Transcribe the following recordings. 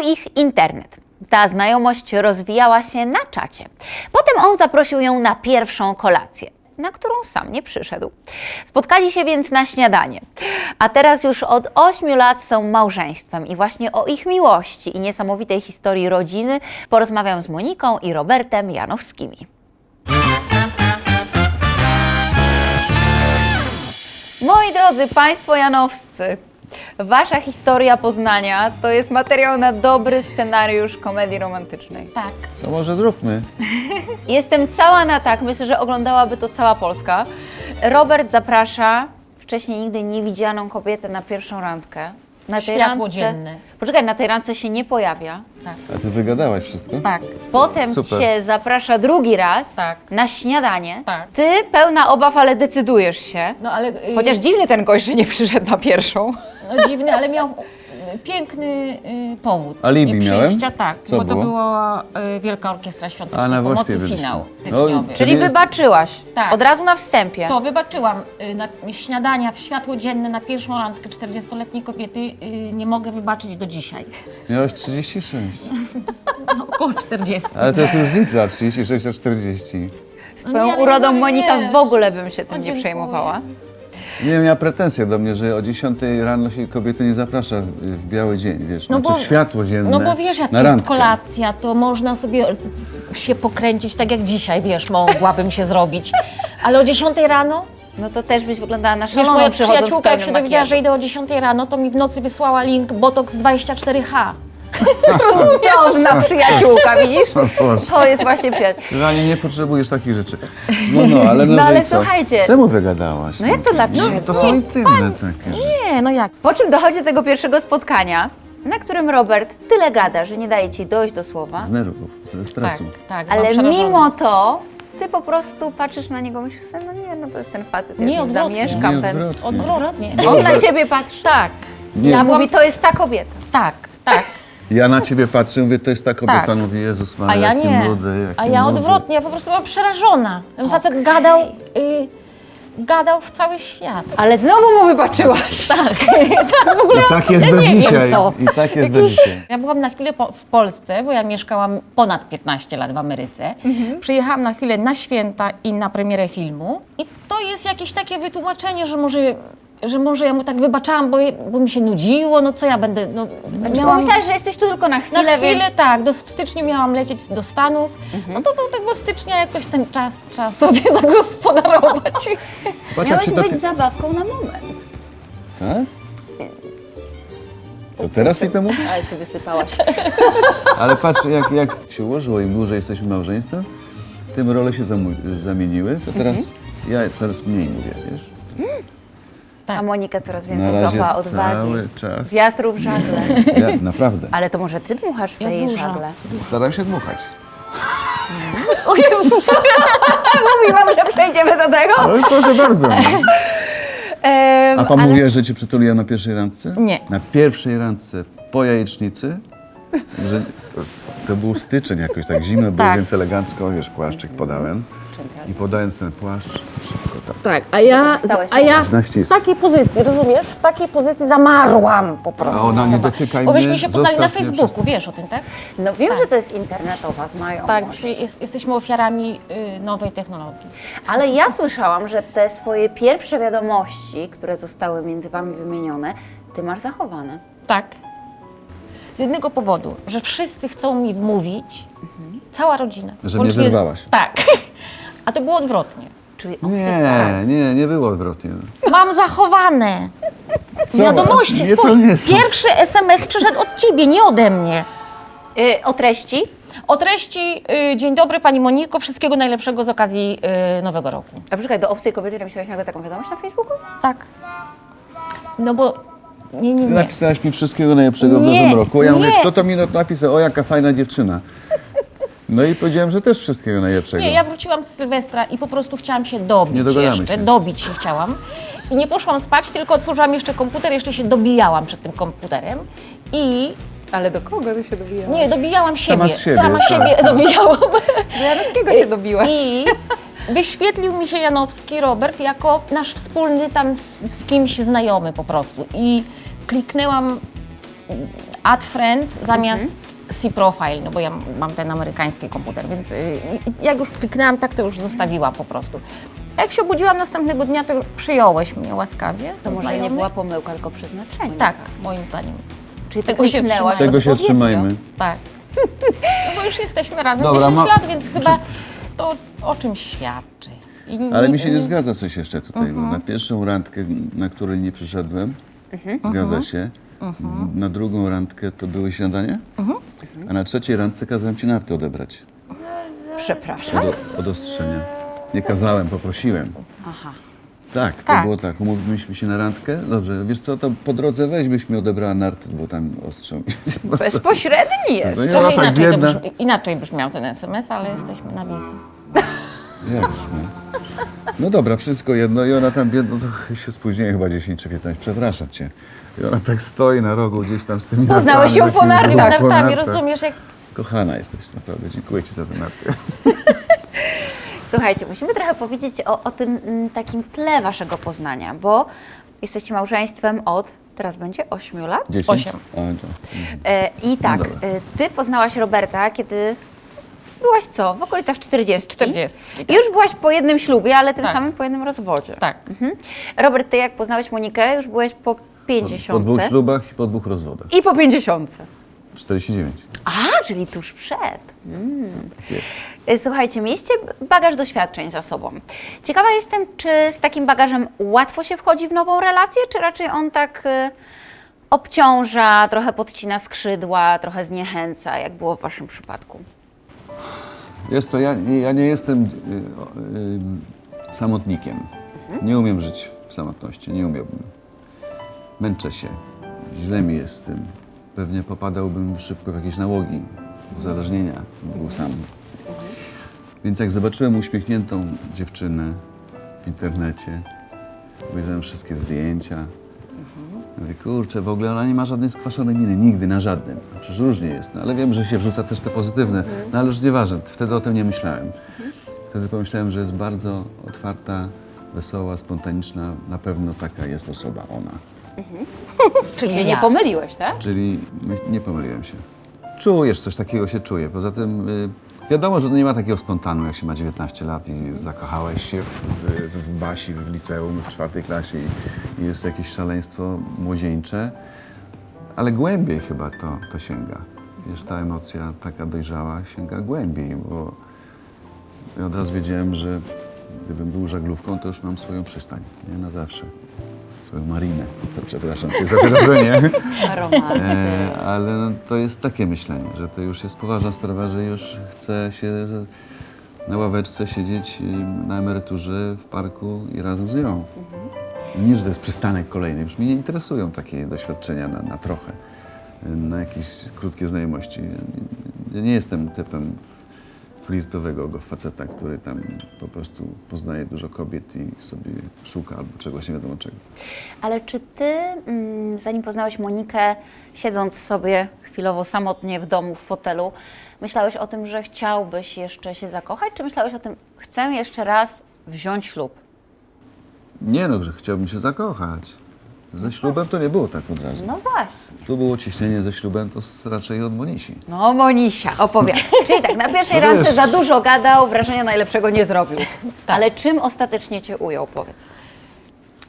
ich internet. Ta znajomość rozwijała się na czacie. Potem on zaprosił ją na pierwszą kolację, na którą sam nie przyszedł. Spotkali się więc na śniadanie. A teraz już od 8 lat są małżeństwem i właśnie o ich miłości i niesamowitej historii rodziny porozmawiam z Moniką i Robertem Janowskimi. Moi drodzy Państwo Janowscy, Wasza historia Poznania to jest materiał na dobry scenariusz komedii romantycznej. Tak. To może zróbmy. Jestem cała na tak, myślę, że oglądałaby to cała Polska. Robert zaprasza wcześniej nigdy niewidzianą kobietę na pierwszą randkę. Na tej Światło randce- dzienne. Poczekaj, na tej randce się nie pojawia. Tak. A ty wygadałaś wszystko? Tak. Potem Super. cię zaprasza drugi raz Tak. na śniadanie. Tak. Ty pełna obaw, ale decydujesz się. No ale. y, Chociaż dziwny ten gość, że nie przyszedł na pierwszą. No, dziwny, ale miał y, piękny y, powód. Alibi nie miałem? przyjścia, tak, Co bo to było? była y, Wielka Orkiestra A, Świątecznej na Pomocy, Wośpie byliśmy. finał No, tygodniowy. Czyli jest- wybaczyłaś. Tak. Od razu na wstępie. To wybaczyłam y, na śniadania w światło dzienne na pierwszą randkę 40-letniej kobiety. y, Nie mogę wybaczyć do dzisiaj. Miałeś 36. No, około 40. Ale to jest różnica, 36 a 40. Z twoją nie, ale urodą nie Monika wiesz. w ogóle bym się tym O, nie dziękuję. przejmowała. Nie miała pretensje do mnie, że o 10 rano się kobiety nie zaprasza w biały dzień, wiesz, No znaczy bo- w światło dzienne. No bo wiesz, jak na jest randkę. kolacja, to można sobie się pokręcić tak jak dzisiaj, wiesz, mogłabym się zrobić. Ale o 10 rano, No to też byś wyglądała na wiesz, szaloną moja przyjaciółka, jak się dowiedziała, że idę o 10 rano, to mi w nocy wysłała link Botox 24H. Cudowna przyjaciółka, widzisz? To jest właśnie przyjaciół. Realnie nie potrzebujesz takich rzeczy. No, no, ale no, No, że ale i co? słuchajcie. Czemu wygadałaś? No jak to dlaczego? No, to są intymne takie rzeczy. Nie, no jak? Po czym dochodzi do tego pierwszego spotkania, na którym Robert tyle gada, że nie daje ci dojść do słowa, Z nerwów, ze Tak, stresu. tak. byłam ale przerażona. mimo to ty po prostu patrzysz na niego, myślisz sobie, no nie, no to jest ten facet, ja Nie, z nim odwrotnie. zamieszkam. Nie, Ten... odwrotnie. Odwrotnie. On na ciebie patrzy. Tak, Nie. Ja Ja byłam- mówi, to jest ta kobieta. tak, tak. Ja na ciebie patrzę, mówię, to jest ta kobieta, Tak. mówię, Jezus A Maria, ja jaki nie. młody, jaki A ja młody. odwrotnie, ja po prostu byłam przerażona. Ten facet gadał, y, gadał w cały świat. Ale znowu mu wybaczyłaś. Tak, tak w ogóle. I tak jest ja do nie wiem dzisiaj. co. I tak jest do dzisiaj. Ja byłam na chwilę po, w Polsce, bo ja mieszkałam ponad 15 lat w Ameryce. Przyjechałam na chwilę na święta i na premierę filmu. I to jest jakieś takie wytłumaczenie, że może, że może ja mu tak wybaczałam, bo, bo mi się nudziło, no co ja będę... No, Miałam... Myślałaś, że jesteś tu tylko na na chwilę, chwilę, więc... Mhm. tak, do, w styczniu miałam lecieć do Stanów, no to do tego stycznia jakoś ten czas trzeba sobie zagospodarować. Jak Miałeś być zabawką na moment. Tak? To teraz mi to mówisz? Ale się wysypałaś. Ale patrz, jak, jak się ułożyło, im dłużej jesteśmy małżeństwem, tym role się zamieniły, to teraz Mhm. ja coraz mniej mówię, wiesz? A Monika coraz Na więcej razie złapała odwagi. cały czas. Wiatru w żagle. Ja, naprawdę. Ale to może ty dmuchasz w Ja jej dużo. żagle? Staram się dmuchać. O Jezus! Mówiłam, że przejdziemy do tego. No proszę bardzo. Em, A pan ale- mówiła, że cię przytuliłem na pierwszej randce? Nie. Na pierwszej randce po jajecznicy, że to, był styczeń jakoś, tak zimno było, Tak. więc elegancko, wiesz, płaszczyk podałem. I podając ten płaszcz, tak. Tak, a ja, Zostałeś a ja Na w takiej pozycji, rozumiesz? W takiej pozycji zamarłam po prostu. A ona nie Zobacz. dotykaj Bo myśmy mnie, się poznali na zostaw mnie Facebooku, wiesz o tym, tak? No wiem, że to jest internetowa znajomość. Tak, jest, jesteśmy ofiarami y, nowej technologii. Ale ja słyszałam, że te swoje pierwsze wiadomości, które zostały między wami wymienione, ty masz zachowane. Tak. Z jednego powodu, że wszyscy chcą mi wmówić, cała rodzina. Że mnie wyrwałaś. Tak. A to było odwrotnie. Czyli on jest tak. Nie, nie, nie było odwrotnie. Mam zachowane Co? wiadomości. Nie, to Twój nie są. pierwszy SMS przyszedł od ciebie, nie ode mnie. Y, o treści? O treści, y, dzień dobry Pani Moniko, wszystkiego najlepszego z okazji y, Nowego Roku. A poczekaj, do obcej kobiety napisałeś nagle taką wiadomość na Facebooku? Tak. No bo, nie, nie, Ty nie. napisałaś mi wszystkiego najlepszego w Nie, nowym roku. Ja mówię, nie. kto to mi napisał? O, jaka fajna dziewczyna. No i powiedziałem, że też wszystkiego najlepszego. Nie, ja wróciłam z Sylwestra i po prostu chciałam się dobić Nie jeszcze, się. dobić się chciałam. I nie poszłam spać, tylko otworzyłam jeszcze komputer, jeszcze się dobijałam przed tym komputerem i Ale do kogo ty się dobijasz? nie, dobijałam siebie. siebie, Sama tak, siebie tak. dobijałam. Do Janowskiego się dobiłaś. I wyświetlił mi się Janowski Robert jako nasz wspólny tam z, z kimś znajomy po prostu. I kliknęłam add friend zamiast see profile, no bo ja mam ten amerykański komputer, więc y, jak już kliknęłam tak, to już zostawiła po prostu. Jak się obudziłam następnego dnia, to przyjąłeś mnie łaskawie. To może nie była pomyłka, tylko przeznaczenie. Tak, moim zdaniem. Czyli Tego tego się trzymajmy. Tego się trzymajmy. Tak. No bo już jesteśmy razem Dobra, 10 ma- lat, więc chyba to o czym świadczy. I Ale ni- mi się nie ni- zgadza coś jeszcze tutaj. bo Na pierwszą randkę, na której nie przyszedłem, zgadza się. Na drugą randkę to były śniadanie, a na trzeciej randce kazałem ci narty odebrać. Przepraszam. Od, od ostrzenia. Nie kazałem, poprosiłem. Aha. Tak, to Tak. było tak. Umówiliśmy się na randkę. Dobrze, wiesz co, to po drodze weź byś mi odebrała narty, bo tam ostrzał. Bezpośredni jest. No nie, Trochę tak inaczej, to biedna. brzmi, inaczej brzmiał ten SMS, ale jesteśmy na wizji. Jak no. no dobra, wszystko jedno i ona tam biedno, to się spóźniłem chyba 10 czy 15, przepraszam cię. I ona tak stoi na rogu gdzieś tam z tymi Poznałeś ją nartami, po nartach. Tak, nartami, nartach. rozumiesz, jak Kochana jesteś, naprawdę, dziękuję ci za te narty. Słuchajcie, musimy trochę powiedzieć o, o tym mm, takim tle waszego poznania, bo jesteście małżeństwem od, teraz będzie 8 lat. 10? Osiem. A, to. E, I tak, No dobra. e, ty poznałaś Roberta, kiedy byłaś co? W okolicach 40. 40, I tak. już byłaś po jednym ślubie, ale tym Tak. samym po jednym rozwodzie. tak. Mhm. Robert, ty jak poznałeś Monikę, już byłeś Po, 50. po dwóch ślubach i po dwóch rozwodach. I po 50. 49. A, czyli tuż przed. Mm. Jest. Y, Słuchajcie, mieliście bagaż doświadczeń za sobą. Ciekawa jestem, czy z takim bagażem łatwo się wchodzi w nową relację, czy raczej on tak y, obciąża, trochę podcina skrzydła, trochę zniechęca, jak było w waszym przypadku? Wiesz co, ja, nie- ja nie jestem y, y, samotnikiem. Nie umiem żyć w samotności, nie umiałbym. Męczę się, źle mi jest z tym. Pewnie popadałbym szybko w jakieś nałogi, uzależnienia, był sam. Więc jak zobaczyłem uśmiechniętą dziewczynę w internecie, obejrzałem wszystkie zdjęcia, Mówię, kurczę, w ogóle ona nie ma żadnej skwaszonej miny, nigdy, na żadnym. Przecież różnie jest, no, ale wiem, że się wrzuca też te pozytywne, no ale już nieważne, wtedy o tym nie myślałem. Wtedy pomyślałem, że jest bardzo otwarta, wesoła, spontaniczna, na pewno taka jest osoba, ona. Czyli się nie pomyliłeś, tak? Czyli nie pomyliłem się. Czujesz, coś takiego się czuje. Poza tym y, wiadomo, że nie ma takiego spontanu, jak się ma 19 lat i zakochałeś się w, w, w Basi, w liceum, w czwartej klasie i, i jest jakieś szaleństwo młodzieńcze, ale głębiej chyba to, to sięga. Wiesz, ta emocja taka dojrzała sięga głębiej, bo ja od razu wiedziałem, że gdybym był żaglówką, to już mam swoją przystań, nie na zawsze. Swoją marinę. To przepraszam cię za wyrażenie. E, ale no, to jest takie myślenie, że to już jest poważna sprawa, że już chce się na ławeczce siedzieć na emeryturze w parku i razem z nią. Nie, że to jest przystanek kolejny. Już mnie nie interesują takie doświadczenia na, na trochę, na jakieś krótkie znajomości. Ja nie jestem typem flirtowego go faceta, który tam po prostu poznaje dużo kobiet i sobie szuka albo czegoś nie wiadomo czego. Ale czy ty, mm, zanim poznałeś Monikę, siedząc sobie chwilowo samotnie w domu, w fotelu, myślałeś o tym, że chciałbyś jeszcze się zakochać, czy myślałeś o tym, chcę jeszcze raz wziąć ślub? Nie no, że chciałbym się zakochać. Ze ślubem to nie było tak od razu. No właśnie. Tu było ciśnienie ze ślubem, to raczej od Monisi. No Monisia, opowiadaj. Czyli tak, na pierwszej No randce za dużo gadał, wrażenia najlepszego nie zrobił. Ale czym ostatecznie cię ujął, powiedz?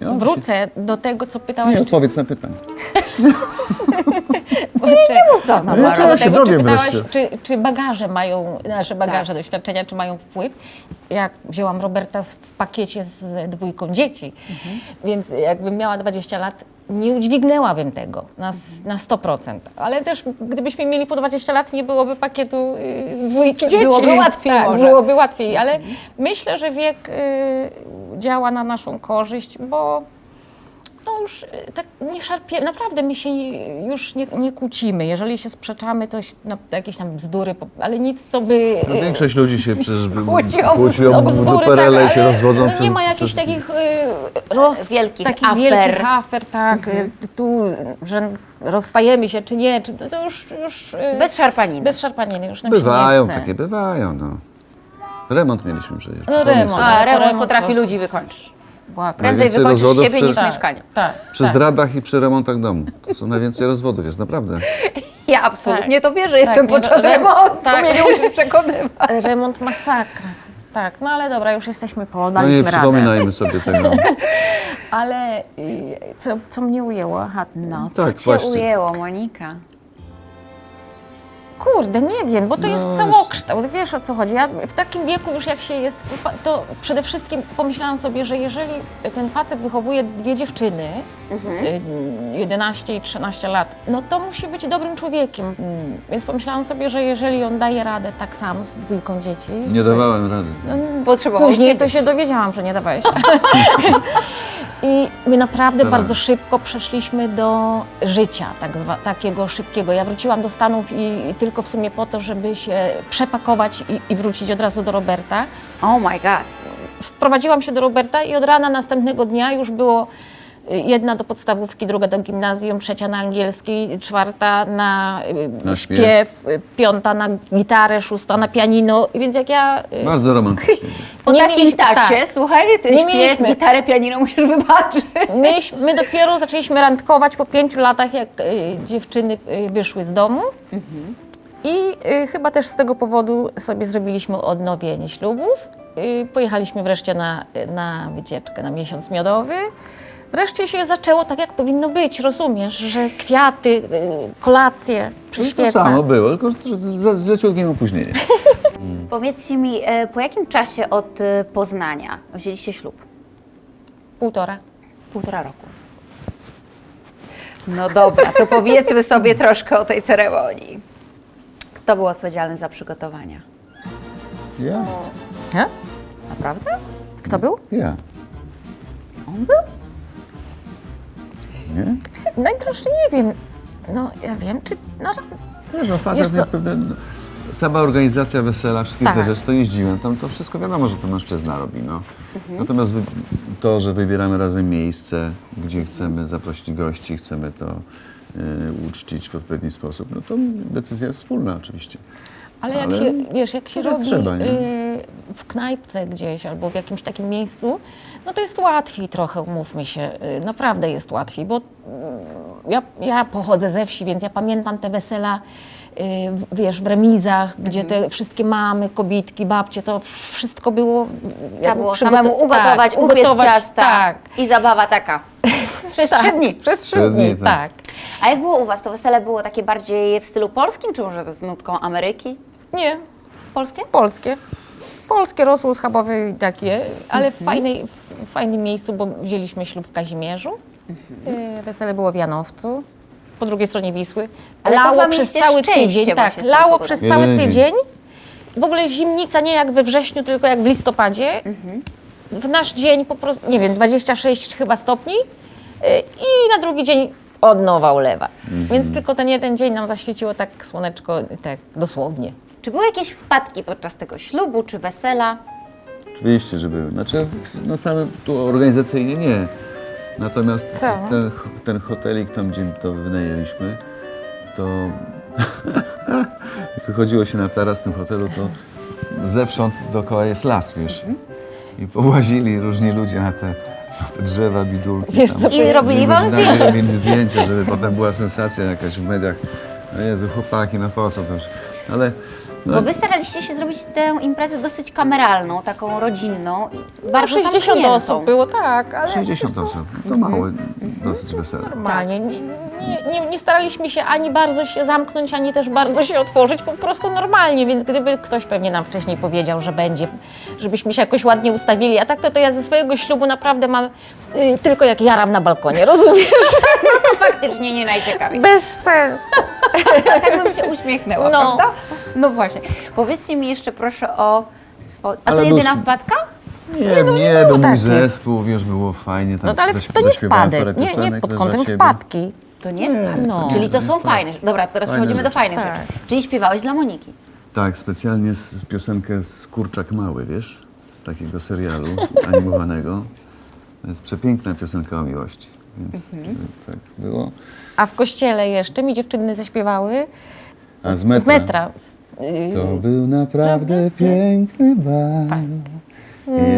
Ja, Wrócę do tego, co pytałaś, Nie, czy, odpowiedz na pytanie. Czy, Co, no, No, wrócę ja do się tego, czy pytałaś, czy, czy bagaże mają, nasze bagaże, Tak. doświadczenia, czy mają wpływ. Jak wzięłam Roberta w pakiecie z dwójką dzieci, więc jakbym miała 20 lat, nie udźwignęłabym tego na, na 100%. Ale też gdybyśmy mieli po 20 lat, nie byłoby pakietu y, dwójki dzieci. Byłoby łatwiej tak, może. byłoby łatwiej, ale myślę, że wiek y, działa na naszą korzyść, bo no już y, tak nie szarpie, naprawdę my się już nie, nie kłócimy. Jeżeli się sprzeczamy, to się, no, jakieś tam bzdury, ale nic, co by... No, większość ludzi się przecież Kłóci o kłóci o o bzdury, duperele i się rozwodzą. no, przez- nie ma jakichś przez- takich y, roz, Wielkich takich afer. wielkich afer, tak, y, tu, że rozstajemy się czy nie, czy to, to już, już Bez szarpaniny. bez szarpaniny, już nam Bywają, takie bywają, no. Remont mieliśmy przecież. No remont. A, remont potrafi ludzi wykończyć. Była Prędzej wykończysz siebie przy- niż tak, mieszkanie. Tak, Przy tak. zdradach i przy remontach domu. To są najwięcej rozwodów, jest naprawdę. Ja absolutnie to wierzę, jestem Tak, nie, podczas re- remontu, tak. mnie nie musisz przekonywać. Remont masakra. Tak, no ale dobra, już jesteśmy po, No daliśmy nie radę. przypominajmy sobie tego. Ale y, co, co mnie ujęło? Aha, No, Tak, co cię właśnie. ujęło, Monika? Kurde, nie wiem, bo to jest No, całokształt, wiesz o co chodzi. Ja w takim wieku już jak się jest, to przede wszystkim pomyślałam sobie, że jeżeli ten facet wychowuje dwie dziewczyny, y, 11 i 13 lat, no to musi być dobrym człowiekiem. Mm, Więc pomyślałam sobie, że jeżeli on daje radę tak sam z dwójką dzieci, Nie z- dawałem rady. Potrzebował Później to się dowiedziałam, że nie dawałeś. I my naprawdę bardzo szybko przeszliśmy do życia, tak zwa, takiego szybkiego. Ja wróciłam do Stanów i, i tylko w sumie po to, żeby się przepakować i, i wrócić od razu do Roberta. Oh my god. Wprowadziłam się do Roberta i od rana następnego dnia już było y, jedna do podstawówki, druga do gimnazjum, trzecia na angielski, czwarta na, y, Na śpiew. śpiew, y, piąta na gitarę, szósta na pianino. Więc jak ja Bardzo romantycznie. Po Nie takim mieliśmy- tacie, tak. słuchajcie, ty Nie śpiew, mieliśmy- gitarę, pianino musisz wybaczyć. Myś, my dopiero zaczęliśmy randkować po pięciu latach, jak y, dziewczyny y, wyszły z domu. I y, chyba też z tego powodu sobie zrobiliśmy odnowienie ślubów. Y, pojechaliśmy wreszcie na, na wycieczkę na miesiąc miodowy. Wreszcie się zaczęło tak, jak powinno być, rozumiesz, że kwiaty, y, kolacje przy To świecach. samo było, tylko z, z leciutkim opóźnieniem. Powiedzcie mi, e, po jakim czasie od e, Poznania wzięliście ślub? Półtora. Półtora roku. No dobra, to powiedzmy sobie troszkę o tej ceremonii. Kto był odpowiedzialny za przygotowania? Ja? Ja? Naprawdę? Kto był? Ja. On był? Nie? Najprościej nie wiem. No, ja wiem, czy... No, Wiesz, no miał pewne... no, Sama organizacja wesela, wszystkie te Tak. rzeczy, to jeździłem. Tam to wszystko wiadomo, że to mężczyzna robi, no. Mhm. Natomiast to, że wybieramy razem miejsce, gdzie chcemy zaprosić gości, chcemy to uczcić w odpowiedni sposób, no to decyzja jest wspólna oczywiście. Ale jak Ale się, wiesz, jak się robi trzeba, nie? y, w knajpce gdzieś albo w jakimś takim miejscu, no to jest łatwiej trochę, umówmy się, y, naprawdę jest łatwiej, bo y, ja, ja pochodzę ze wsi, więc ja pamiętam te wesela, wiesz, w remizach, gdzie Mhm. te wszystkie mamy, kobitki, babcie, to wszystko było... Trzeba było samemu ugotować, tak, upiec ugotować, ciasta Tak, i zabawa taka. Przez tak, trzy dni. Przez trzy Trzy dni, tak. tak. A jak było u Was? To wesele było takie bardziej w stylu polskim, czy może z nutką Ameryki? Nie, Polskie? polskie. Polskie rosło schabowe i takie, ale w, fajnej, w fajnym miejscu, bo wzięliśmy ślub w Kazimierzu. Y, Wesele było w Janowcu, po drugiej stronie Wisły. Ale lało przez cały tydzień, tak, lało przez cały tydzień. W ogóle zimnica nie jak we wrześniu, tylko jak w listopadzie. W nasz dzień po prostu, nie wiem, 26 chyba stopni y, i na drugi dzień od nowa ulewa. Więc tylko ten jeden dzień nam zaświeciło tak słoneczko, tak dosłownie. Czy były jakieś wpadki podczas tego ślubu czy wesela? Oczywiście, że były. Znaczy, na samym tu organizacyjnie nie. Natomiast Co? ten, ten hotelik tam, gdzie to wynajęliśmy, to jak wychodziło się na taras w tym hotelu, to zewsząd dookoła jest las, wiesz. I powłazili różni ludzie na te, na te drzewa, bidulki. Wiesz tam. co, I robili wam zdjęcia. Robili zdjęcia, żeby potem była sensacja jakaś w mediach. No Jezu, chłopaki, no po co to już. Ale no, Bo Wy staraliście się zrobić tę imprezę dosyć kameralną, taką rodzinną, i bardzo 60 zamkniętą. osób było, tak, ale 60 osób, to małe dosyć wesele. normalnie. Nie, nie, nie, nie staraliśmy się ani bardzo się zamknąć, ani też bardzo się otworzyć, po prostu normalnie, więc gdyby ktoś pewnie nam wcześniej powiedział, że będzie, żebyśmy się jakoś ładnie ustawili, a tak to, to ja ze swojego ślubu naprawdę mam y, tylko jak jaram na balkonie, rozumiesz? No faktycznie nie najciekawiej. Bez sensu. tak bym się uśmiechnęła, No. prawda? No właśnie. Powiedzcie mi jeszcze proszę o swoje... A to jedyna luz- wpadka? Nie, nie, był mój takich. zespół, wiesz, było fajnie. Tam No to ale zaśp- to nie wpadek, nie, nie pod kątem. To wpadki. Hmm. nie wpadki. no. Czyli to są Tak. fajne. Dobra, teraz Fajne przechodzimy do fajnych Tak. rzeczy. Czyli śpiewałeś dla Moniki. Tak, specjalnie z piosenkę z Kurczak Mały, wiesz, z takiego serialu animowanego. To jest przepiękna piosenka o miłości, więc Mhm. tak było. A w kościele jeszcze mi dziewczyny zaśpiewały A z z metra. Z, y, To był naprawdę piękny bal. Tak.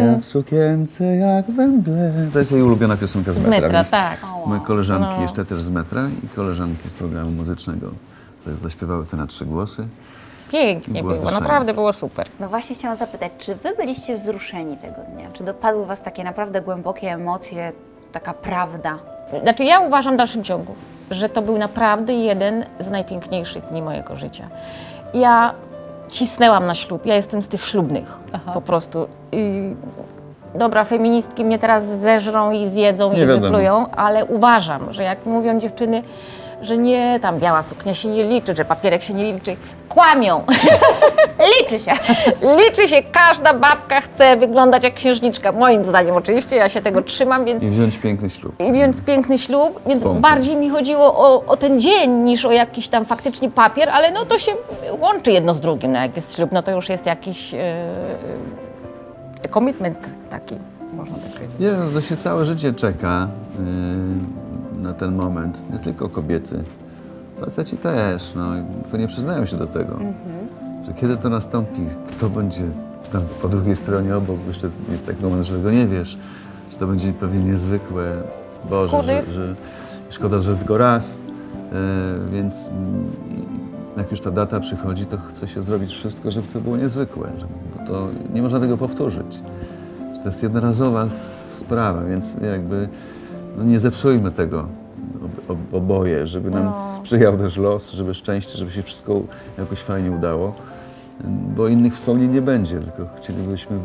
Ja w sukience jak węgle. To jest jej ulubiona piosenka z, Z metra. metra, tak. Moje koleżanki No. jeszcze też z metra i koleżanki z programu muzycznego zaśpiewały te na trzy głosy. Pięknie Było naprawdę było super. No właśnie chciałam zapytać, czy wy byliście wzruszeni tego dnia? Czy dopadły was takie naprawdę głębokie emocje, taka prawda? Znaczy ja uważam w dalszym ciągu, że to był naprawdę jeden z najpiękniejszych dni mojego życia. Ja cisnęłam na ślub, ja jestem z tych ślubnych po prostu. I dobra, feministki mnie teraz zeżrą i zjedzą Nie i wiadomo. wyplują, ale uważam, że jak mówią dziewczyny, że nie, tam biała suknia się nie liczy, że papierek się nie liczy, kłamią. Liczy się. liczy się, każda babka chce wyglądać jak księżniczka, moim zdaniem oczywiście, ja się tego trzymam, więc I wziąć piękny ślub. i więc piękny ślub, więc bardziej mi chodziło o, o ten dzień niż o jakiś tam faktycznie papier, ale no to się łączy jedno z drugim. No jak jest ślub, no to już jest jakiś e, commitment taki, można tak powiedzieć. Nie, no, to się całe życie czeka yy, na ten moment. Nie tylko kobiety, faceci też. No, tylko nie przyznają się do tego, że kiedy to nastąpi, kto będzie tam po drugiej stronie obok. Jeszcze jest taki moment, że tego nie wiesz, że to będzie pewnie niezwykłe. Boże, że, że szkoda, że tylko raz. Yy, więc jak już ta data przychodzi, to chce się zrobić wszystko, żeby to było niezwykłe. Bo to nie można tego powtórzyć. To jest jednorazowa sprawa, więc jakby no nie zepsujmy tego ob, ob, oboje, żeby nam sprzyjał też los, żeby szczęście, żeby się wszystko jakoś fajnie udało, bo innych wspomnień nie będzie, tylko chcielibyśmy,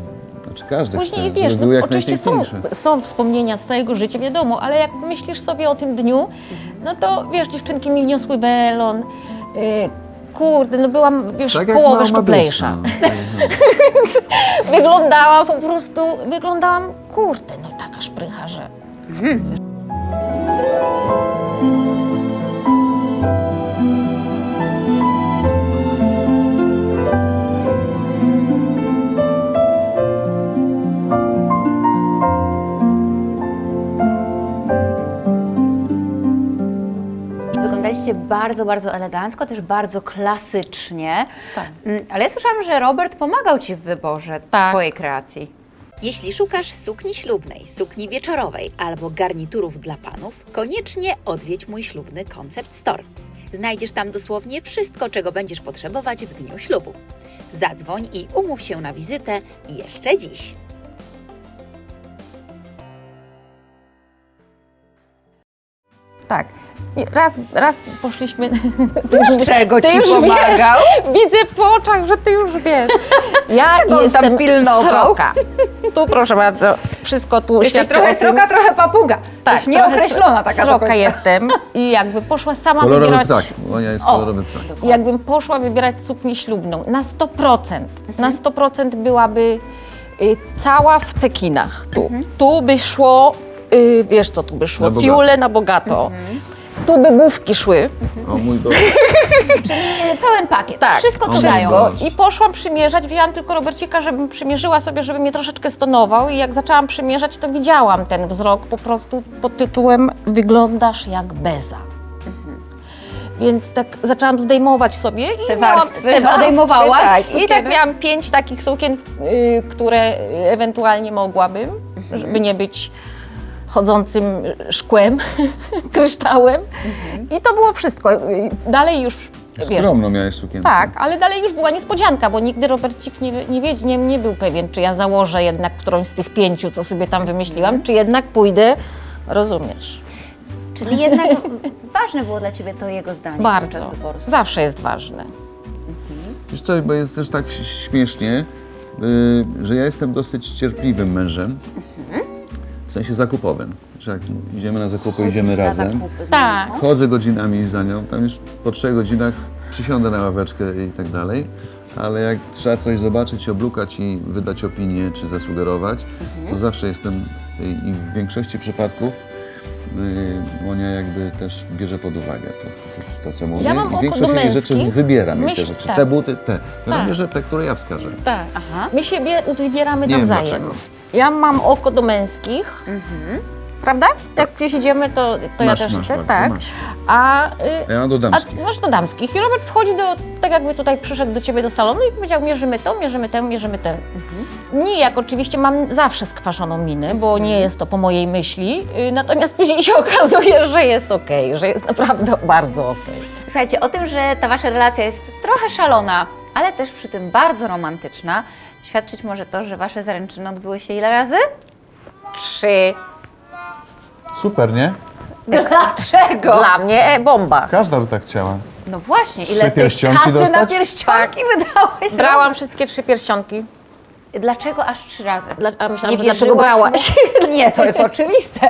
znaczy każdy Później chce, wiesz, no, jak oczywiście są, są wspomnienia z całego życia, wiadomo, ale jak myślisz sobie o tym dniu, no to wiesz, dziewczynki mi wniosły welon, y, kurde, no byłam już Tak połowę szczuplejsza. no. No. Wyglądałam po prostu, wyglądałam, kurde, no taka szprycha, że... Wyglądaliście bardzo, bardzo elegancko, też bardzo klasycznie. Tak. Mm, Ale ja słyszałam, że Robert pomagał Ci w wyborze Tak. Twojej kreacji. Jeśli szukasz sukni ślubnej, sukni wieczorowej albo garniturów dla panów, koniecznie odwiedź mój ślubny Concept Store. Znajdziesz tam dosłownie wszystko, czego będziesz potrzebować w dniu ślubu. Zadzwoń i umów się na wizytę jeszcze dziś. Tak. I Raz, raz poszliśmy. Dlaczego Ty ci już pomagał? wiesz, widzę po oczach, że ty już wiesz. Ja Czego tam jestem pilnował? sroka. Tu proszę bardzo, wszystko tu Jesteś świadczy trochę o tym. sroka, trochę papuga. Tak, Coś nieokreślona taka do Sroka końca. jestem i jakby poszła sama Kolorowy wybierać. ptak, Monia jest O. kolorowy ptak. I jakbym poszła wybierać suknię ślubną na 100%, na 100% byłaby y, cała w cekinach. Tu, tu by szło, y, wiesz co tu by szło, Na bogato. tiule na bogato. Tu by bufki szły. O mój Boże. E, Pełen pakiet. Tak, Wszystko O co mój dają. Boże. I poszłam przymierzać, wzięłam tylko Robercika, żebym przymierzyła sobie, żeby mnie troszeczkę stonował i jak zaczęłam przymierzać, to widziałam ten wzrok po prostu pod tytułem Wyglądasz jak beza. Więc tak zaczęłam zdejmować sobie i Te miałam, warstwy odejmowałaś tak. I sukienek? tak miałam pięć takich sukien, y, które ewentualnie mogłabym, żeby nie być chodzącym szkłem, kryształem. I to było wszystko. Dalej już, wiesz, Skromno miałeś sukienkę. tak, ale dalej już była niespodzianka, bo nigdy Robercik nie, nie, wie, nie, nie był pewien, czy ja założę jednak którąś z tych pięciu, co sobie tam wymyśliłam, czy jednak pójdę, rozumiesz, Czyli jednak ważne było dla Ciebie to jego zdanie bardzo. Zawsze jest ważne. Wiesz co, bo jest też tak śmiesznie, y, że ja jestem dosyć cierpliwym mężem, w sensie zakupowym. Że jak idziemy na zakupy, idziemy Na razem. zakupy z Tak. mamą. Chodzę godzinami za nią, tam już po trzech godzinach przysiądę na ławeczkę i tak dalej, ale jak trzeba coś zobaczyć, oblukać i wydać opinię czy zasugerować, to zawsze jestem i i w większości przypadków y, Monia jakby też bierze pod uwagę to, to, to co mówię. Ja mam I oko większość jej rzeczy męskich. wybieram jej te Myśl- rzeczy. tak. Te buty, te. Ja Tak. bierze te, które ja wskażę. Tak. Aha. My siebie wybieramy Nie wiem nawzajem. dlaczego. Ja mam oko do męskich, prawda? Jak gdzieś idziemy, to, to ja Masz, też masz chcę, bardzo, tak. masz. A, y, Ja mam do damskich. a masz do damskich. I Robert wchodzi do, tak jakby tutaj przyszedł do ciebie do salonu i powiedział, mierzymy to, mierzymy tę, mierzymy tę. Nijak oczywiście mam zawsze skwaszoną minę, bo nie jest to po mojej myśli, y, natomiast później się okazuje, że jest okej, że jest naprawdę bardzo okej. Słuchajcie, o tym, że ta wasza relacja jest trochę szalona, ale też przy tym bardzo romantyczna, świadczyć może to, że wasze zaręczyny odbyły się ile razy? Trzy. Super, nie? Dlaczego? Dla mnie e, bomba. Każda by tak chciała. No właśnie, ile Trzy ty pierścionki kasy na dostać? pierścionki wydałeś? Brałam wszystkie trzy pierścionki. Dlaczego aż trzy razy? Dla, a myślałam, Nie że dlaczego brałaś? Mu? Nie, to jest oczywiste.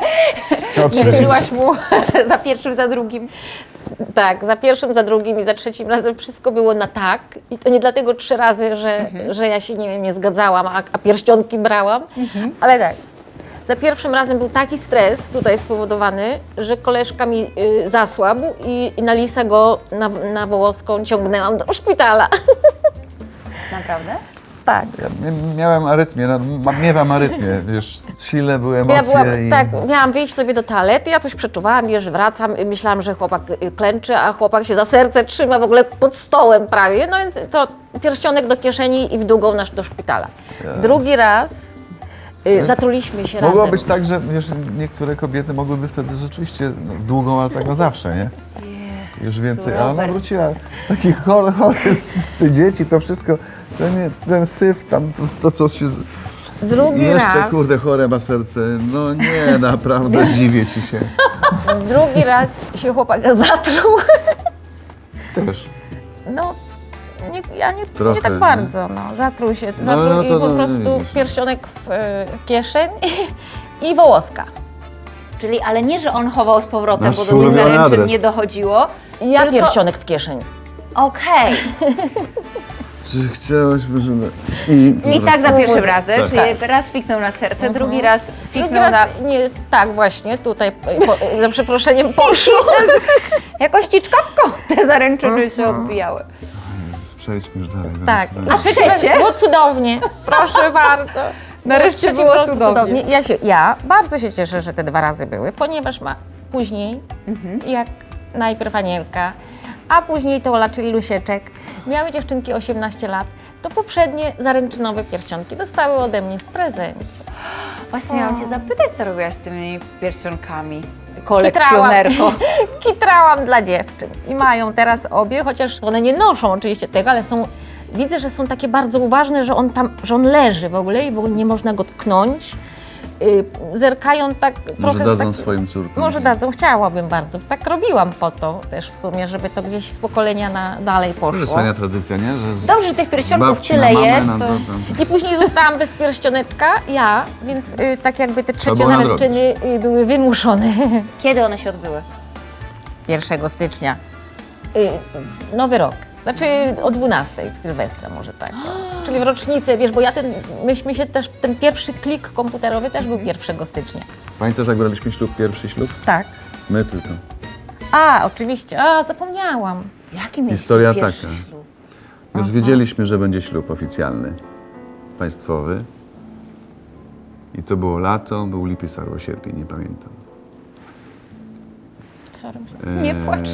Nie wierzyłaś mu za pierwszym, za drugim. Tak, za pierwszym, za drugim i za trzecim razem wszystko było na tak. I to nie dlatego trzy razy, że, że ja się nie wiem, nie zgadzałam, a, a pierścionki brałam, ale tak. Za pierwszym razem był taki stres tutaj spowodowany, że koleżka mi y, zasłabł i, i na lisa go na, na Wołoską ciągnęłam do szpitala. Naprawdę? Tak. Ja mia- miałem arytmię, no, miewam arytmię, wiesz, silne były emocje Ja byłam, i... tak, miałam wyjść sobie do toalety, ja coś przeczuwałam, wiesz, wracam, myślałam, że chłopak y, klęczy, a chłopak się za serce trzyma w ogóle pod stołem prawie, no więc to pierścionek do kieszeni i w długą nasz do szpitala. Drugi raz y, zatruliśmy się Mogło razem. być tak, że wiesz, niektóre kobiety mogłyby wtedy rzeczywiście no, długą, ale tak na zawsze, nie? Już więcej, a ona wróciła, taki chory, chory z dzieci, to wszystko, ten, ten syf tam, to, to co się... z- Drugi Jeszcze, raz, kurde, chore ma serce, no nie, naprawdę dziwię ci się. drugi raz się chłopak zatruł. Też. No, nie, ja nie, Trochę, nie tak nie? bardzo, no. Zatruł się, No, zatruł no i po no, prostu widzisz. pierścionek w, y, w kieszeń i wołoska. Czyli, ale nie, że on chował z powrotem, Nasz bo do tych zaręczyn adres. nie dochodziło. I ja Tylko- pierścionek w kieszeń. Okej. Czy chciałaśmy, żeby... I, I tak za pierwszym razem, Tak. czyli raz fiknął na serce, drugi raz Drugi fiknął raz, na... nie, tak właśnie, tutaj po, za przeproszeniem poszło. Jakoś ciczkawką te zaręczyny się odbijały. Przejdźmy już dalej. Tak, a trzecie? było cudownie, proszę bardzo. Nareszcie było po prostu cudownie. Ja, się, ja bardzo się cieszę, że te dwa razy były, ponieważ ma później, jak najpierw Anielka, a później to Ola, czyli Lusieczek, miały dziewczynki 18 lat, to poprzednie zaręczynowe pierścionki dostały ode mnie w prezencie. Właśnie miałam Cię zapytać, co robiłaś z tymi pierścionkami, kolekcjonerko. Kitrałam dla dziewczyn i mają teraz obie, chociaż one nie noszą oczywiście tego, ale są, widzę, że są takie bardzo uważne, że on tam, że on leży w ogóle i w ogóle nie można go tknąć. Yy, zerkają tak Może trochę z dadzą tak, swoim córkom. Może dadzą, chciałabym bardzo. Tak robiłam po to też w sumie, żeby to gdzieś z pokolenia na dalej To jest poszło. fajna tradycja, nie? Że z... Dobrze, że tych pierścionków tyle mamę, jest, to- I później zostałam bez pierścioneczka, ja, więc y, tak jakby te trzecie zaręczyny y, były wymuszone. Kiedy one się odbyły? 1 stycznia. Y, Nowy rok. Znaczy o 12 w Sylwestra może tak. o. Czyli w rocznicę, wiesz, bo ja ten, myśmy się też, ten pierwszy klik komputerowy też był 1 stycznia. Pamiętasz, jak braliśmy ślub, pierwszy ślub? Tak. My tylko. A, oczywiście. A, zapomniałam. Jaki mieliście Historia pierwszy taka. ślub? Już wiedzieliśmy, że będzie ślub oficjalny, państwowy. I to było lato, był lipiec albo sierpień, nie pamiętam. Sorry. Nie płacz.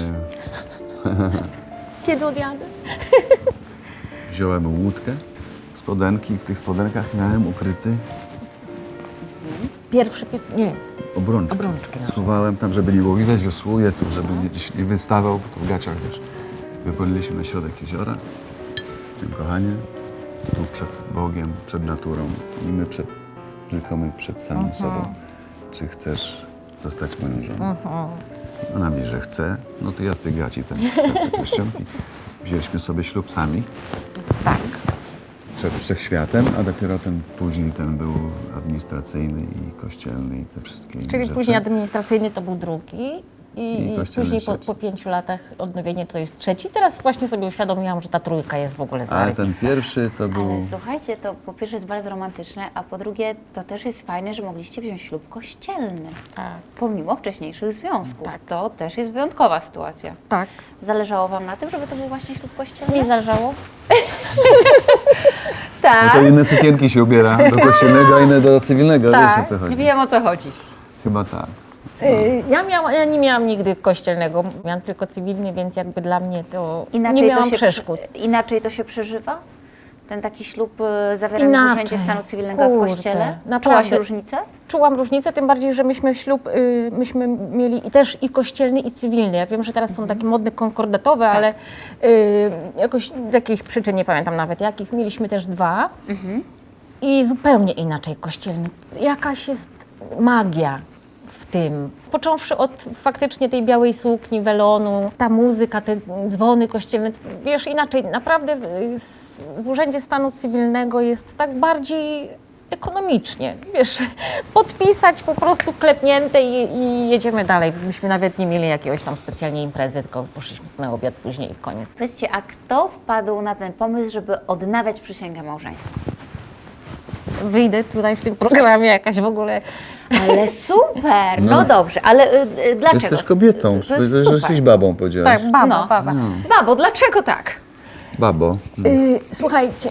Kiedy odjadę? Wziąłem łódkę, spodenki i w tych spodenkach miałem ukryty Pierwszy, pier... nie. obrączki. Obrączki nasze. Schowałem tam, żeby nie było widać, wiosłuję tu, żeby nie, nie wystawał, bo to w gaciach, wiesz. Wypłynęliśmy na środek jeziora. Tym kochanie, tu przed Bogiem, przed naturą i my przed, tylko my przed samym sobą. Czy chcesz zostać moją żoną? Ona mówi, że chce. No to ja z tych gaci ten, te. Wzięliśmy sobie ślub sami. Tak. Przed wszechświatem, a dopiero ten później ten był administracyjny i kościelny i te wszystkie Czyli rzeczy. później administracyjny to był drugi. I, I później po, po pięciu latach odnowienie to jest trzeci. Teraz właśnie sobie uświadomiłam, że ta trójka jest w ogóle Ale ten pierwszy to był... Ale słuchajcie, to po pierwsze jest bardzo romantyczne, a po drugie to też jest fajne, że mogliście wziąć ślub kościelny. Tak. Pomimo wcześniejszych związków. To też jest wyjątkowa sytuacja. tak. Zależało Wam na tym, żeby to był właśnie ślub kościelny? Nie zależało? No tak. to inne sukienki się ubiera do kościelnego, a inne do cywilnego, wiesz o co chodzi. Wiem o co chodzi. Chyba tak. Y, Ja, ja nie miałam nigdy kościelnego, miałam tylko cywilny, więc jakby dla mnie to nie miałam to przeszkód. Przy, inaczej to się przeżywa? Ten taki ślub y, zawierany w Inaczej. Urzędzie Stanu Cywilnego w Kurde, kościele? naprawdę. Czułaś różnicę? Czułam różnicę, tym bardziej, że myśmy ślub, y, myśmy mieli i też i kościelny, i cywilny. Ja wiem, że teraz są takie modne konkordatowe, ale y, jakoś z jakiejś przyczyn, nie pamiętam nawet jakich, mieliśmy też dwa. I zupełnie inaczej kościelny. Jakaś jest magia tym. Począwszy od faktycznie tej białej sukni, welonu, ta muzyka, te dzwony kościelne. Wiesz, inaczej, naprawdę y, w Urzędzie Stanu Cywilnego jest tak bardziej ekonomicznie. Wiesz, podpisać po prostu klepnięte i, i jedziemy dalej. Myśmy nawet nie mieli jakiegoś tam specjalnie imprezy, tylko poszliśmy na obiad później i koniec. Powiedzcie, a kto wpadł na ten pomysł, żeby odnawiać przysięgę małżeńską? Wyjdę tutaj w tym programie jakaś w ogóle Ale super! No, dobrze, ale y, y, dlaczego? Jesteś kobietą, To jest że super. jesteś babą, powiedziałaś. Tak, baba, No. baba. Babo, dlaczego tak? Babo. Y, słuchajcie,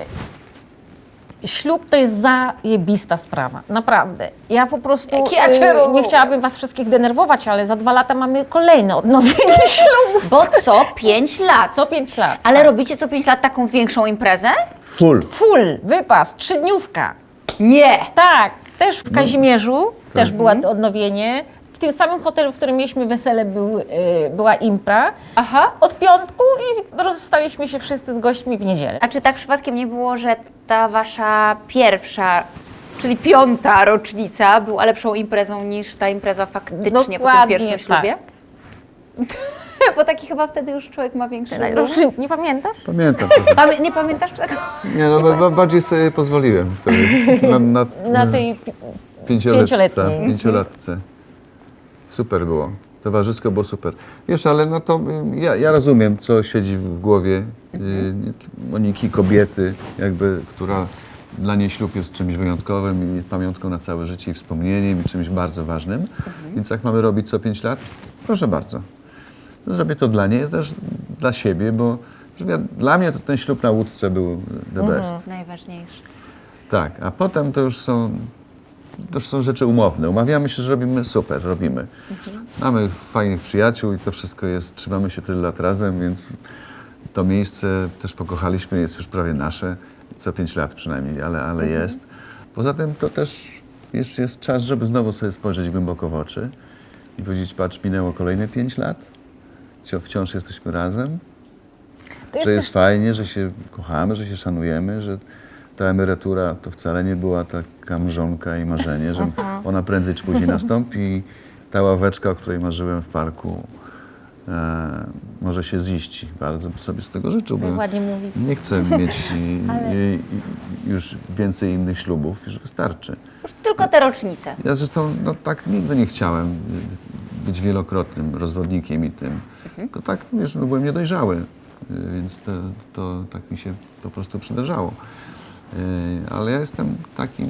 ślub to jest zajebista sprawa, naprawdę. Ja po prostu ja cię y, nie chciałabym was wszystkich denerwować, ale za dwa lata mamy kolejne odnowienie ślubu. Bo co pięć lat. Co pięć lat. Ale tak. robicie co pięć lat taką większą imprezę? Full. Full, wypas, trzydniówka. Nie! Tak, też w Kazimierzu, też Mhm. było to odnowienie. W tym samym hotelu, w którym mieliśmy wesele, był, y, była impra. Aha. Od piątku i rozstaliśmy się wszyscy z gośćmi w niedzielę. A czy tak przypadkiem nie było, że ta wasza pierwsza, czyli piąta rocznica była lepszą imprezą niż ta impreza faktycznie po tym Dokładnie pierwszym tak. ślubie? Bo taki chyba wtedy już człowiek ma większy luz. Nie pamiętasz? Pamiętam. Pamię- Nie pamiętasz tego? Nie, no ba- bardziej sobie pozwoliłem wtedy. Na, na, Na tej pi- pięcioletce. pięcioletniej. pięciolatce. Super było. Towarzysko było super. Wiesz, ale no to ja, ja rozumiem, co siedzi w głowie y, Moniki, kobiety, jakby, która dla niej ślub jest czymś wyjątkowym i jest pamiątką na całe życie i wspomnieniem i czymś bardzo ważnym. Więc jak mamy robić co pięć lat, proszę bardzo. No, Zrobię to dla niej, też dla siebie, bo dla mnie to ten ślub na łódce był the best. Najważniejsze. Tak, a potem to już są, to już są rzeczy umowne. Umawiamy się, że robimy super, robimy. Mamy fajnych przyjaciół i to wszystko jest, trzymamy się tyle lat razem, więc to miejsce też pokochaliśmy, jest już prawie nasze, co pięć lat przynajmniej, ale, ale jest. Poza tym to też jeszcze jest czas, żeby znowu sobie spojrzeć głęboko w oczy i powiedzieć, patrz, minęło kolejne pięć lat, wciąż jesteśmy razem, To jest że jest też fajnie, że się kochamy, że się szanujemy, że ta emerytura to wcale nie była taka mrzonka i marzenie, że ona prędzej czy później nastąpi i ta ławeczka, o której marzyłem w parku, e, może się ziści. Bardzo sobie z tego życzył, bo ładnie mówi. nie chcę mieć i już więcej innych ślubów, już wystarczy. Już tylko te rocznice. Ja zresztą no, tak nigdy nie chciałem być wielokrotnym rozwodnikiem i tym. Tylko tak, wiesz, no, byłem niedojrzały, y, więc to, to tak mi się po prostu przydarzało. Y, Ale ja jestem takim y,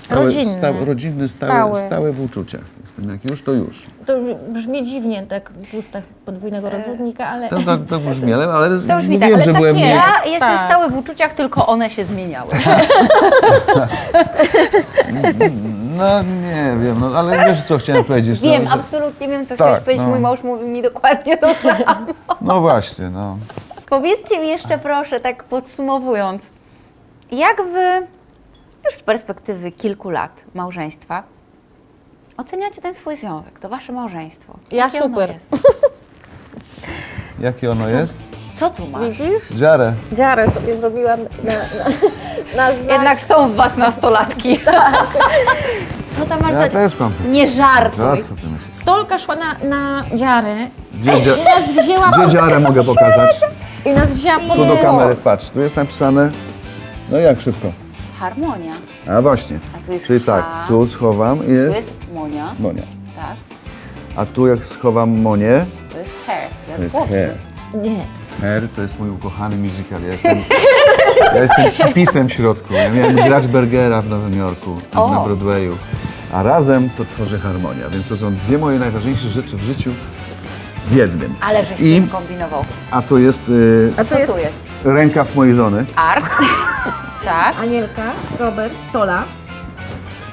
stały, Rodzinny. stały, rodzinny, stały, Stały. stały w uczuciach. Jestem jak już, to już. To brzmi dziwnie tak w ustach podwójnego rozwodnika, ale To, to, to brzmi, ale, ale To brzmi mówiłem, tak, ale że tak byłem nie. nie... Ja jestem Tak. stały w uczuciach, tylko one się zmieniały. No nie wiem, no, ale wiesz co chciałem powiedzieć. Wiem, no, że- absolutnie wiem, co Tak, chciałeś powiedzieć. no. Mój mąż mówi mi dokładnie to samo. No właśnie, no. Powiedzcie mi jeszcze proszę, tak podsumowując, jak wy już z perspektywy kilku lat małżeństwa oceniacie ten swój związek, to wasze małżeństwo? Ja Jakie ono super. jest? Jakie ono jest? Co tu masz? widzisz? Dziarę. Dziarę sobie zrobiłam na, na, na Jednak są w was nastolatki. Co tam masz Ja za... też mam. Nie Za żartuj. co ty myślisz? Tolka szła na, na dziarę Gdzie, i nas wzięła, Gdzie dziarę mogę pokazać? i nas wzięła pod Tu do kamery, patrz, tu jest napisane, no jak szybko? Harmonia. A właśnie, A tu jest czyli tak, tu schowam i Tu jest jest Monia, Monia. tak? A tu jak schowam Monię, To jest hair, to to jest jest włosy. hair. Nie. Hair to jest mój ukochany musical, ja jestem, ja jestem hipisem w środku. Ja miałem grać Bergera w Nowym Jorku, O. na Broadwayu, a razem to tworzy harmonia, więc to są dwie moje najważniejsze rzeczy w życiu w jednym. Ale żeś z I- tym kombinował. A tu jest y, A co tu jest? rękaw mojej żony. Art. tak. Anielka, Robert, Tola.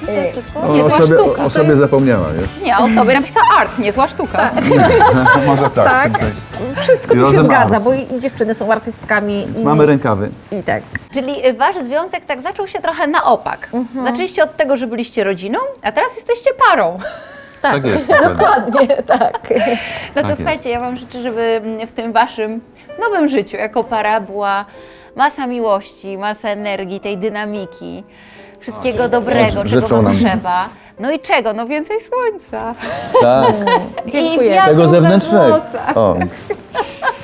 I to jest wszystko? O, Niezła sobie, sztuka. o sobie zapomniała, wiesz? Nie, o sobie napisała art, niezła sztuka. Może tak, Tak. w tym sensie. Wszystko tu się Razem zgadza, art. bo i i dziewczyny są artystkami. Więc i, mamy rękawy. I tak. Czyli y, wasz związek tak zaczął się trochę na opak. Mhm. Zaczęliście od tego, że byliście rodziną, a teraz jesteście parą. Tak jest. dokładnie. Dokładnie, tak. No to jest. słuchajcie, ja wam życzę, żeby mm, w tym waszym nowym życiu jako para była masa miłości, masa energii, tej dynamiki, wszystkiego dobrego, czego życzą wam nam. trzeba. No i czego? No więcej słońca. Tak, Dziękuję. I wiatru tego zewnętrznego. O,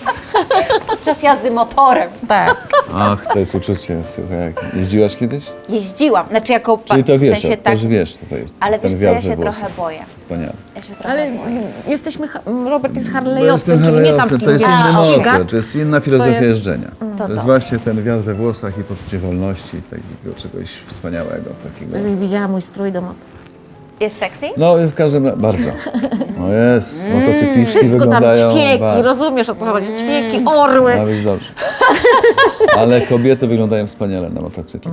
Podczas jazdy motorem. Tak. ach, to jest uczucie, słuchaj. jak- Jeździłaś kiedyś? Jeździłam, znaczy jako Czyli to wiesz, w sensie to tak, już wiesz, co to jest. ale wiesz co, ja się trochę boję. Wspaniale. Ja się trochę Ale boję. jesteśmy, Robert jest harlejowcem, czyli nie tam to jest inny motor, to jest inna filozofia To jest- jeżdżenia. To, To jest to. właśnie ten wiatr we włosach i poczucie wolności, takiego czegoś wspaniałego. Takiego. Żebyś widziała mój strój do. Jest sexy? No w każdym razie, bardzo. No jest, motocyklistki Mm, Wszystko tam, wyglądają ćwieki, bardzo. rozumiesz o co chodzi, ćwieki, orły. Być dobrze. Ale kobiety wyglądają wspaniale na motocyklu.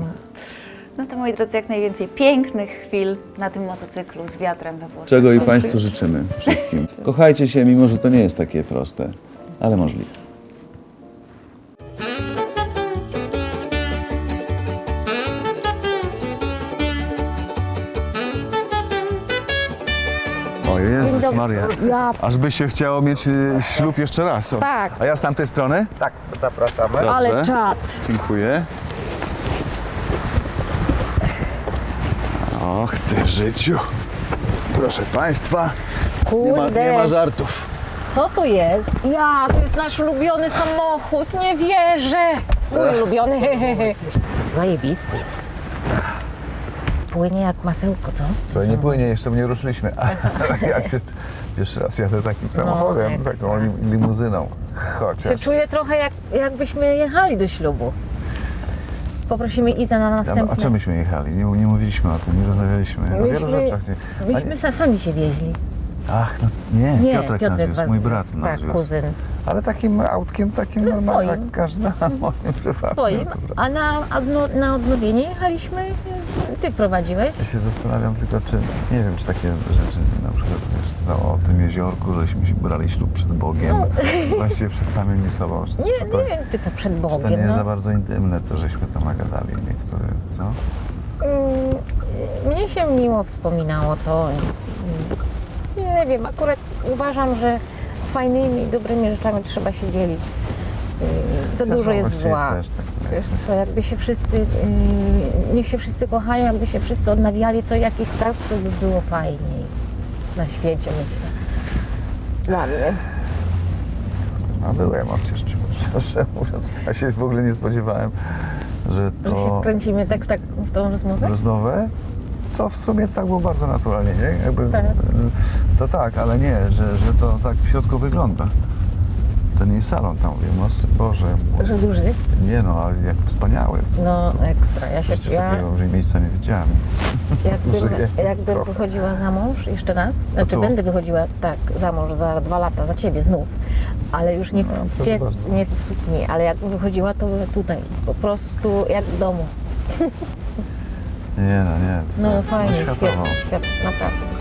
No to moi drodzy, jak najwięcej pięknych chwil na tym motocyklu z wiatrem we włosach. Czego i Państwu życzymy wszystkim. Kochajcie się, mimo że to nie jest takie proste, ale możliwe. O Jezus dobry. Maria. Ja- Aż by się chciało mieć y, ślub jeszcze raz. O. Tak. A ja z tamtej strony? Tak, zapraszamy. Dobrze. Ale czad. Dziękuję. Och, ty w życiu. Proszę Państwa, nie ma, Kurde, nie ma żartów. co to jest? Ja, to jest nasz ulubiony samochód, nie wierzę. Mój ulubiony. Zajebisty jest. Płynie jak masełko, co? Słuchaj, nie płynie, jeszcze nie ruszyliśmy. ja się pierwszy raz jadę takim samochodem, ekstra. taką lim- limuzyną. Się Chociaż. czuję trochę jak, jakbyśmy jechali do ślubu. Poprosimy Izę na A, następne. a czym myśmy jechali? Nie, nie mówiliśmy o tym, nie rozmawialiśmy. O wielu Myśmy- rzeczach. Nie. A Myśmy sa- sami się wieźli. Ach, no, nie, Nie, Piotrek, wiózł, was mój brat Tak, wiózł. kuzyn. Ale takim autkiem, takim No, normalnym, jak każda moim prywatnym. Twoim. A na, na odnowienie jechaliśmy, ty prowadziłeś. Ja się zastanawiam tylko, czy, nie wiem, czy takie rzeczy, na przykład wiesz, no, o tym jeziorku, żeśmy się brali ślub przed Bogiem, właściwie przed samymi sobą. Czy, No. Nie, czy to, nie wiem, czy to przed czy to nie Bogiem. jest za No. bardzo intymne, co żeśmy tam nagadali niektóre, co? Mm, Mnie się miło wspominało to. Nie wiem, akurat uważam, że fajnymi, dobrymi rzeczami trzeba się dzielić. Za Chociaż dużo jest zła. Też, tak, Wiesz co, jakby się wszyscy, yy, niech się wszyscy kochają, jakby się wszyscy odnawiali co jakiś czas, to by było fajniej na świecie, myślę. Dla mnie. a były emocje, szczerze mówiąc. Ja się w ogóle nie spodziewałem, że Że się to wkręcimy tak, tak w tą rozmowę? rozmowę, to w sumie tak było bardzo naturalnie, nie? Jakby, Tak. To tak, ale nie, że, że to tak w środku wygląda. Ten jej salon tam, mówię, no Boże, Że duży? nie no, ale jak wspaniały. No ekstra. Ja się, Jeszcze ja, takiego że miejsca nie widziałem. Jakbym, jakbym wychodziła za mąż jeszcze raz, znaczy tu? będę wychodziła tak za mąż za dwa lata, za ciebie znów, ale już nie, No, bardzo. nie w sukni, ale jakbym wychodziła to tutaj, po prostu jak w domu. ねえだねえ。のサインしてっぱなんか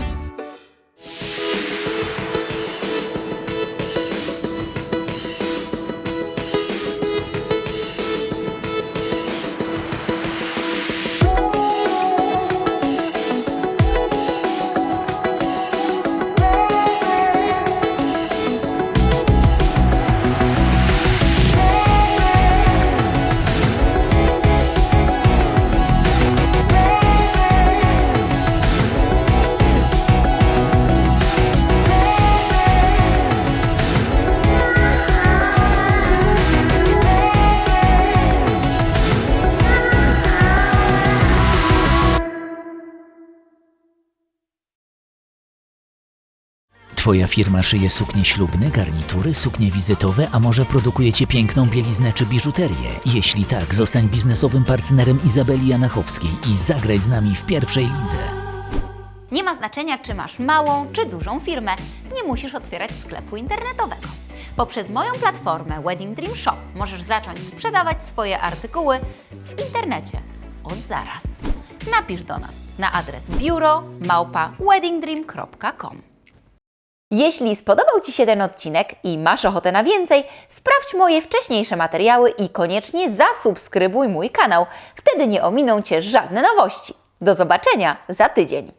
Twoja firma szyje suknie ślubne, garnitury, suknie wizytowe, a może produkujecie piękną bieliznę czy biżuterię? Jeśli tak, zostań biznesowym partnerem Izabeli Janachowskiej i zagraj z nami w pierwszej lidze. Nie ma znaczenia, czy masz małą czy dużą firmę. Nie musisz otwierać sklepu internetowego. Poprzez moją platformę Wedding Dream Shop możesz zacząć sprzedawać swoje artykuły w internecie od zaraz. napisz do nas na adres biuro małpa weddingdream.com. Jeśli spodobał Ci się ten odcinek i masz ochotę na więcej, sprawdź moje wcześniejsze materiały i koniecznie zasubskrybuj mój kanał. Wtedy nie ominą Cię żadne nowości. Do zobaczenia za tydzień.